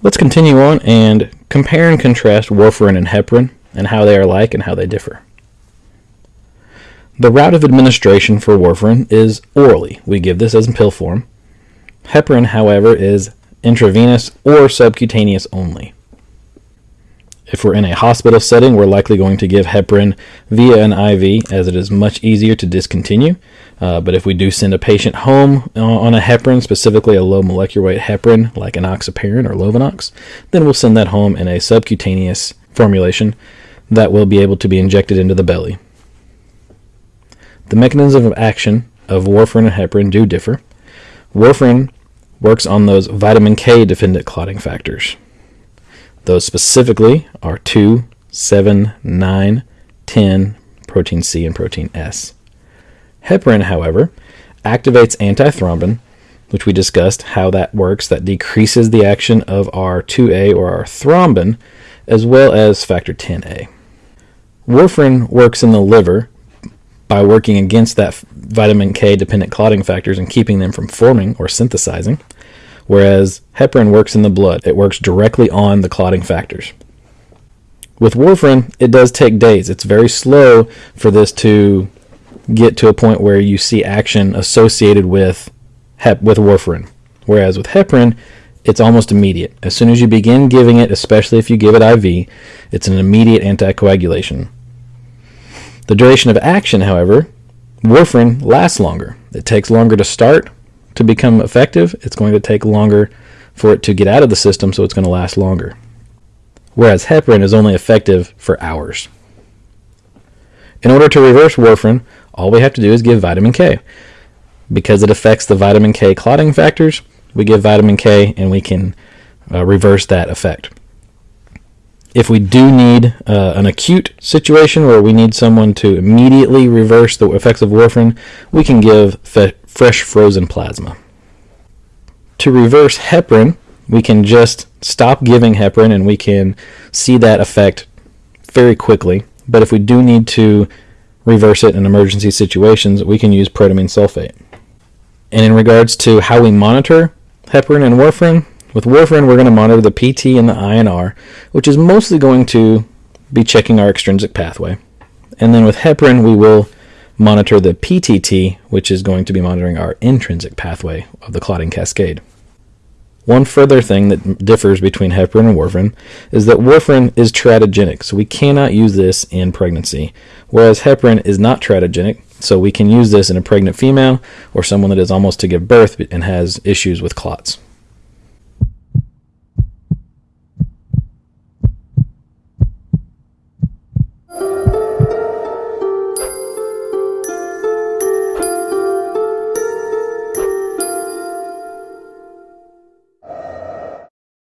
Let's continue on and compare and contrast warfarin and heparin and how they are like and how they differ. The route of administration for warfarin is orally. We give this as in pill form. Heparin, however, is intravenous or subcutaneous only. If we're in a hospital setting, we're likely going to give heparin via an IV as it is much easier to discontinue. Uh, but if we do send a patient home uh, on a heparin, specifically a low molecular weight heparin like an enoxaparin or Lovenox, then we'll send that home in a subcutaneous formulation that will be able to be injected into the belly. The mechanism of action of warfarin and heparin do differ. Warfarin works on those vitamin K dependent clotting factors. Those specifically are 2, 7, 9, 10, protein C, and protein S. Heparin, however, activates antithrombin, which we discussed how that works, that decreases the action of our 2A or our thrombin, as well as factor 10A. Warfarin works in the liver by working against that vitamin K dependent clotting factors and keeping them from forming or synthesizing whereas heparin works in the blood. It works directly on the clotting factors. With warfarin, it does take days. It's very slow for this to get to a point where you see action associated with hep with warfarin. Whereas with heparin, it's almost immediate. As soon as you begin giving it, especially if you give it IV, it's an immediate anticoagulation. The duration of action, however, warfarin lasts longer. It takes longer to start, to become effective, it's going to take longer for it to get out of the system, so it's going to last longer. Whereas heparin is only effective for hours. In order to reverse warfarin, all we have to do is give vitamin K. Because it affects the vitamin K clotting factors, we give vitamin K and we can uh, reverse that effect. If we do need uh, an acute situation where we need someone to immediately reverse the effects of warfarin, we can give fresh frozen plasma. To reverse heparin, we can just stop giving heparin and we can see that effect very quickly. But if we do need to reverse it in emergency situations, we can use protamine sulfate. And in regards to how we monitor heparin and warfarin, with warfarin we're going to monitor the PT and the INR, which is mostly going to be checking our extrinsic pathway. And then with heparin we will monitor the PTT, which is going to be monitoring our intrinsic pathway of the clotting cascade. One further thing that differs between heparin and warfarin is that warfarin is teratogenic, so we cannot use this in pregnancy, whereas heparin is not teratogenic, so we can use this in a pregnant female or someone that is almost to give birth and has issues with clots.